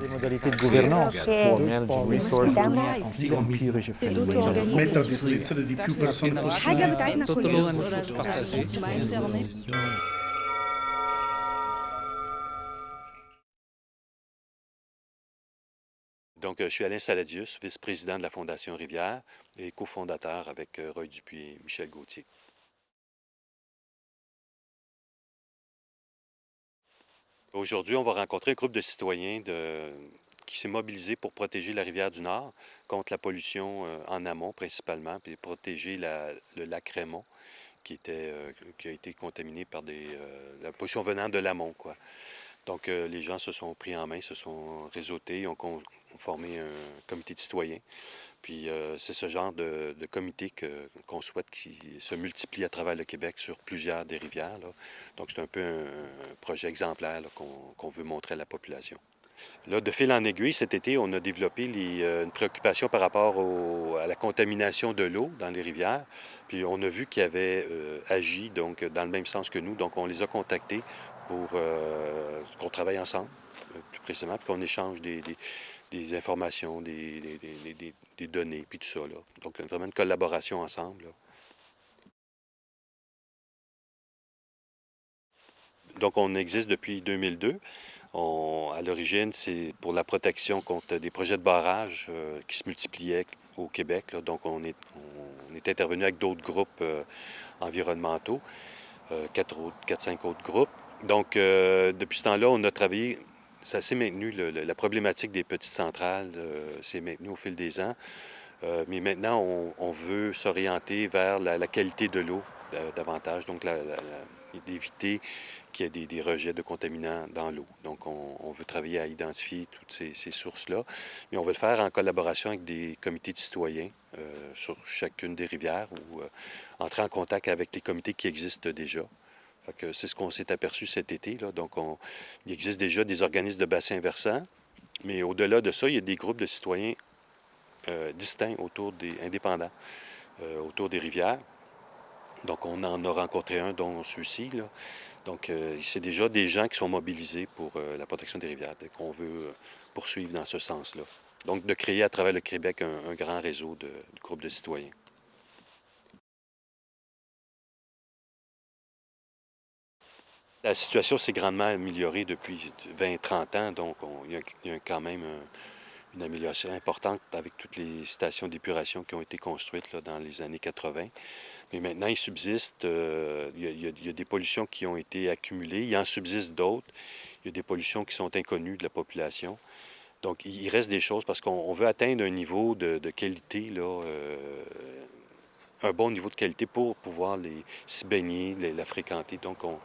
Les modalités de gouvernance, Donc, euh, je suis Alain Saladius, vice-président de la Fondation Rivière et cofondateur avec euh, Roy Dupuis et Michel Gauthier. Aujourd'hui, on va rencontrer un groupe de citoyens qui s'est mobilisé pour protéger la rivière du Nord contre la pollution euh, en amont principalement, puis protéger le lac Raymond euh, qui a été contaminé par des, euh, la pollution venant de l'amont. Donc, les gens se sont pris en main, se sont réseautés, ont formé un comité de citoyens. Puis, euh, c'est ce genre de, comité qu'on souhaite qui se multiplie à travers le Québec sur plusieurs des rivières. Donc, c'est un peu un, projet exemplaire qu'on veut montrer à la population. Là, de fil en aiguille, cet été, on a développé euh, une préoccupation par rapport à la contamination de l'eau dans les rivières. Puis on a vu qu'ils avaient euh, agi donc, dans le même sens que nous. Donc on les a contactés pour qu'on travaille ensemble, plus précisément, puis qu'on échange des- des informations, des, données, puis tout ça. Là. Donc vraiment une collaboration ensemble. Donc, on existe depuis 2002. On- à l'origine, c'est pour la protection contre des projets de barrage euh, qui se multipliaient au Québec. Donc, on est, on est intervenu avec d'autres groupes euh, environnementaux, euh, quatre, autres, quatre, cinq autres groupes. Donc, euh, depuis ce temps-là, on a travaillé, ça s'est maintenu, la problématique des petites centrales euh, s'est maintenue au fil des ans. Euh, mais maintenant, on, veut s'orienter vers la, qualité de l'eau euh, davantage, donc d'éviter qu'il y ait des, rejets de contaminants dans l'eau. Donc, on, veut travailler à identifier toutes ces, ces sources-là, mais on veut le faire en collaboration avec des comités de citoyens sur chacune des rivières ou entrer en contact avec les comités qui existent déjà. C'est ce qu'on s'est aperçu cet été. Donc, on- il existe déjà des organismes de bassin versant, mais au-delà de ça, il y a des groupes de citoyens euh, distincts autour des indépendants, euh, autour des rivières. Donc, on en a rencontré un, dont celui-ci. Donc, euh, c'est déjà des gens qui sont mobilisés pour la protection des rivières, et qu'on veut poursuivre dans ce sens-là. Donc, de créer à travers le Québec un, grand réseau de groupes de citoyens. La situation s'est grandement améliorée depuis 20-30 ans, donc on- il y a, quand même un- une amélioration importante avec toutes les stations d'épuration qui ont été construites là, dans les années 80. Mais maintenant, il subsiste, euh, il, y a, des pollutions qui ont été accumulées, il en subsiste d'autres, il y a des pollutions qui sont inconnues de la population. Donc, il reste des choses parce qu'on on veut atteindre un niveau de, qualité, là, euh, un bon niveau de qualité pour pouvoir s'y baigner, les- la fréquenter. Donc, on,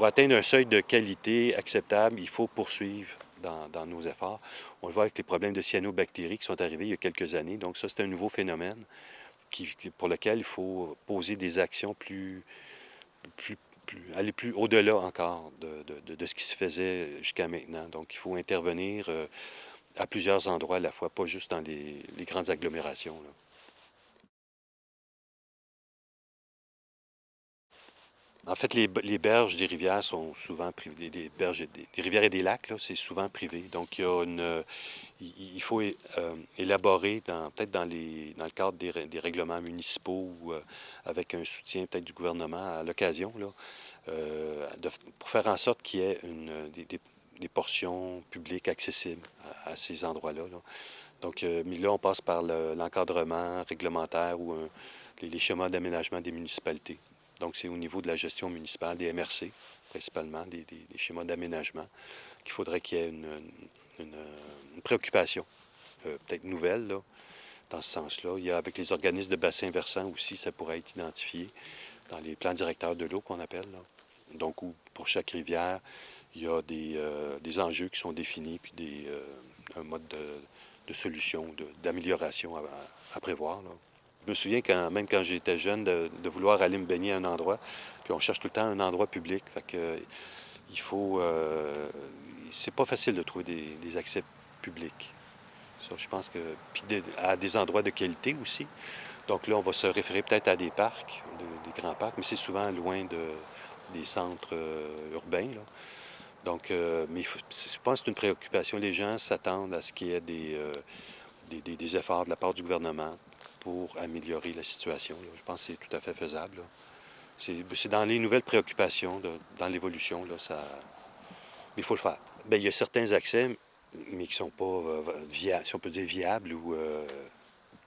pour atteindre un seuil de qualité acceptable, il faut poursuivre dans, nos efforts. On le voit avec les problèmes de cyanobactéries qui sont arrivés il y a quelques années. Donc, ça, c'est un nouveau phénomène qui, pour lequel il faut poser des actions plus, plus, aller plus au-delà encore de, ce qui se faisait jusqu'à maintenant. Donc, il faut intervenir euh, à plusieurs endroits à la fois, pas juste dans les, grandes agglomérations. En fait, les, berges des rivières sont souvent. Des berges, des, rivières et des lacs, c'est souvent privé. Donc, il, faut élaborer, peut-être dans, le cadre des, rè- des règlements municipaux ou euh, avec un soutien peut-être du gouvernement à l'occasion, euh, pour faire en sorte qu'il y ait des, portions publiques accessibles à, ces endroits-là. là. Donc, euh, mais là, on passe par le- l'encadrement réglementaire ou les, les schémas d'aménagement des municipalités. Donc, c'est au niveau de la gestion municipale, des MRC, principalement, des, schémas d'aménagement, qu'il faudrait qu'il y ait une, préoccupation, euh, peut-être nouvelle, là, dans ce sens-là. Il y a avec les organismes de bassin versant aussi, ça pourrait être identifié dans les plans directeurs de l'eau qu'on appelle. Donc, pour chaque rivière, il y a des, euh, des enjeux qui sont définis, puis des, euh, un mode de, de solution, d'amélioration à, à prévoir. là. Je me souviens, quand, même quand j'étais jeune, de, vouloir aller me baigner à un endroit, puis on cherche tout le temps un endroit public. Fait que, euh, il faut... euh, c'est pas facile de trouver des, accès publics. Ça, je pense que... Puis à des endroits de qualité aussi. Donc là, on va se référer peut-être à des parcs, de- des grands parcs, mais c'est souvent loin de, des centres euh, urbains. Donc, mais je pense que c'est une préoccupation. Les gens s'attendent à ce qu'il y ait des efforts de la part du gouvernement pour améliorer la situation. Je pense que c'est tout à fait faisable. là. C'est dans les nouvelles préoccupations, dans l'évolution, ça... Mais il faut le faire. Bien, il y a certains accès, mais qui ne sont pas euh, si on peut dire viables ou euh,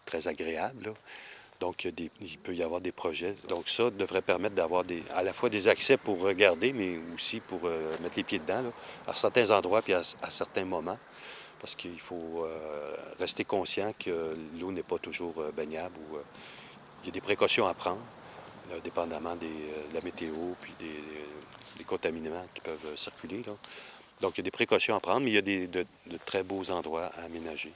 très agréables. Donc, il, peut y avoir des projets. Donc, ça devrait permettre d'avoir à la fois des accès pour regarder, mais aussi pour euh, mettre les pieds dedans, à certains endroits puis à certains moments. Parce qu'il faut euh, rester conscient que l'eau n'est pas toujours euh, baignable euh, il y a des précautions à prendre, dépendamment de la météo puis des, des contaminants qui peuvent circuler. Donc, il y a des précautions à prendre, mais il y a des, de, très beaux endroits à aménager.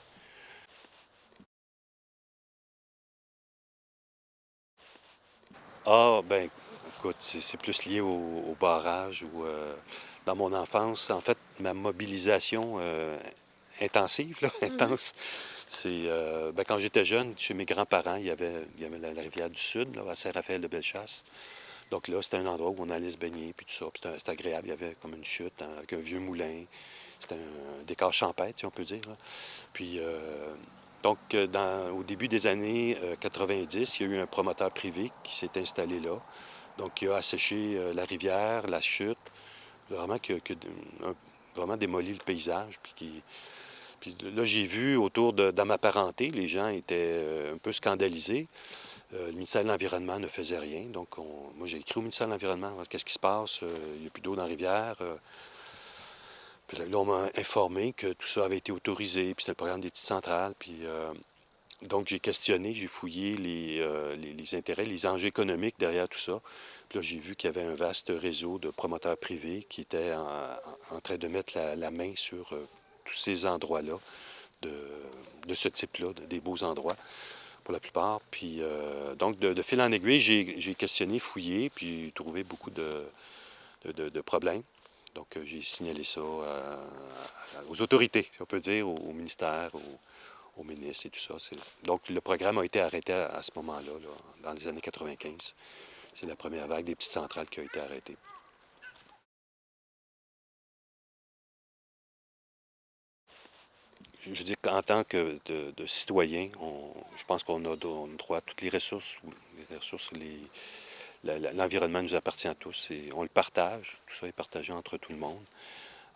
Ah, ben, écoute, c'est plus lié au, barrage dans mon enfance, en fait, ma mobilisation intensive, là, intense, c'est euh, ben, quand j'étais jeune, chez mes grands-parents, il y avait, il y avait la, la rivière du Sud, là, à Saint-Raphaël-de-Bellechasse. Donc là, c'était un endroit où on allait se baigner, puis tout ça. C'était agréable. Il y avait comme une chute hein, avec un vieux moulin. C'était un décor champêtre, si on peut dire. là. Puis, euh, donc, euh, dans- au début des années euh, 90, il y a eu un promoteur privé qui s'est installé là. Donc, il a asséché euh, la rivière, la chute, vraiment, que- un- vraiment démoli le paysage. Puis, qui- puis là, j'ai vu autour de, ma parenté, les gens étaient euh, un peu scandalisés. Euh, le ministère de l'Environnement ne faisait rien. Donc, on- moi, j'ai écrit au ministère de l'Environnement, qu'est-ce qui se passe? Euh, il n'y a plus d'eau dans la rivière. Puis là, on m'a informé que tout ça avait été autorisé, puis c'était le programme des petites centrales. Puis, donc, j'ai questionné, j'ai fouillé les, intérêts, les enjeux économiques derrière tout ça. Puis là, j'ai vu qu'il y avait un vaste réseau de promoteurs privés qui étaient en, train de mettre la, main sur tous ces endroits-là, de, de ce type-là, de- des beaux endroits pour la plupart. Puis, euh, donc, de, fil en aiguille, j'ai questionné, fouillé, puis trouvé beaucoup de, de- problèmes. Donc, euh, j'ai signalé ça à- aux autorités, si on peut dire, au, ministère, au, au ministre et tout ça. Donc, le programme a été arrêté à, à ce moment-là, là, dans les années 95. C'est la première vague des petites centrales qui a été arrêtée. Je dis qu'en tant que citoyen, je pense qu'on a, droit à toutes les ressources. ou Les ressources, l'environnement nous appartient à tous et on le partage. Tout ça est partagé entre tout le monde.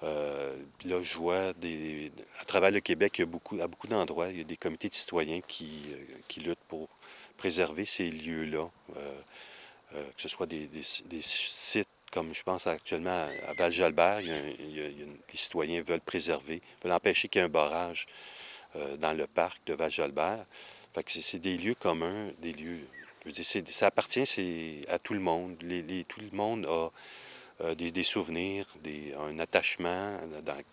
Euh, là, je vois des, à travers le Québec, il y a beaucoup, à beaucoup d'endroits, il y a des comités de citoyens qui, euh, qui luttent pour préserver ces lieux-là, euh, que ce soit des sites comme je pense actuellement à, Val-Jalbert, les citoyens veulent préserver, veulent empêcher qu'il y ait un barrage euh, dans le parc de Val-Jalbert. C'est- des lieux communs, des lieux. Ça appartient à tout le monde. Tout le monde a euh, des, souvenirs, un attachement,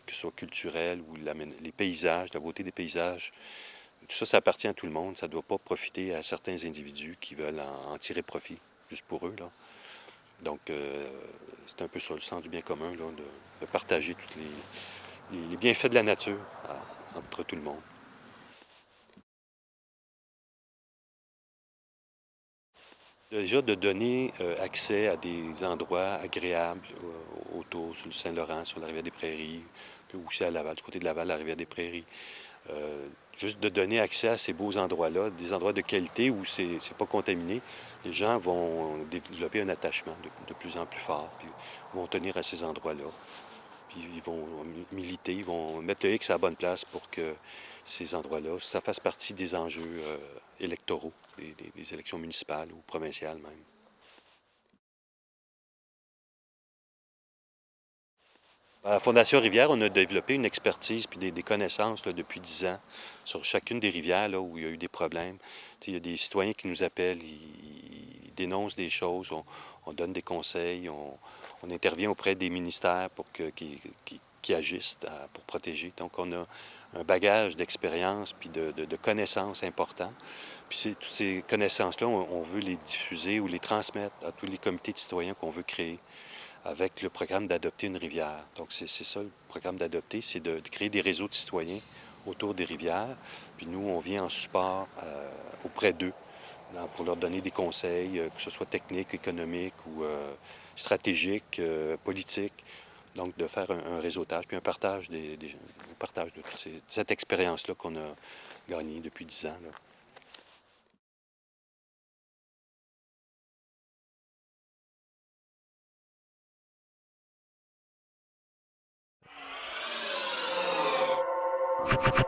que ce soit culturel ou l'amène- les paysages, la beauté des paysages. Tout ça, ça appartient à tout le monde. Ça ne doit pas profiter à certains individus qui veulent en, en tirer profit, juste pour eux. Là. Donc, euh, c'est un peu ça le sens du bien commun, de, partager tous les, bienfaits de la nature entre tout le monde. Déjà, de donner euh, accès à des endroits agréables euh, autour, sur le Saint-Laurent, sur la rivière des Prairies, puis aussi à Laval, du côté de Laval, la rivière des Prairies. Euh, juste de donner accès à ces beaux endroits-là, des endroits de qualité où c'est n'est pas contaminé, les gens vont développer un attachement de, plus en plus fort, puis vont tenir à ces endroits-là. Puis ils vont militer, ils vont mettre le X à la bonne place pour que ces endroits-là, ça fasse partie des enjeux euh, électoraux, des élections municipales ou provinciales même. À la Fondation Rivière, on a développé une expertise puis des, connaissances depuis dix ans sur chacune des rivières où il y a eu des problèmes. Il y a des citoyens qui nous appellent, ils, dénoncent des choses, on, on donne des conseils, on, intervient auprès des ministères pour qu'ils agissent pour protéger. Donc, on a un bagage d'expérience puis de, connaissances importants. Puis toutes ces connaissances-là, on, on veut les diffuser ou les transmettre à tous les comités de citoyens qu'on veut créer avec le programme d'adopter une rivière. Donc, c'est ça, le programme d'adopter, c'est de, créer des réseaux de citoyens autour des rivières. Puis nous, on vient en support euh, auprès d'eux là, pour leur donner des conseils, euh, que ce soit techniques, économiques ou euh, stratégiques, euh, politiques. Donc, de faire un, réseautage, puis un partage, des, des- un partage de toute cette expérience-là qu'on a gagnée depuis dix ans. Ha ha ha!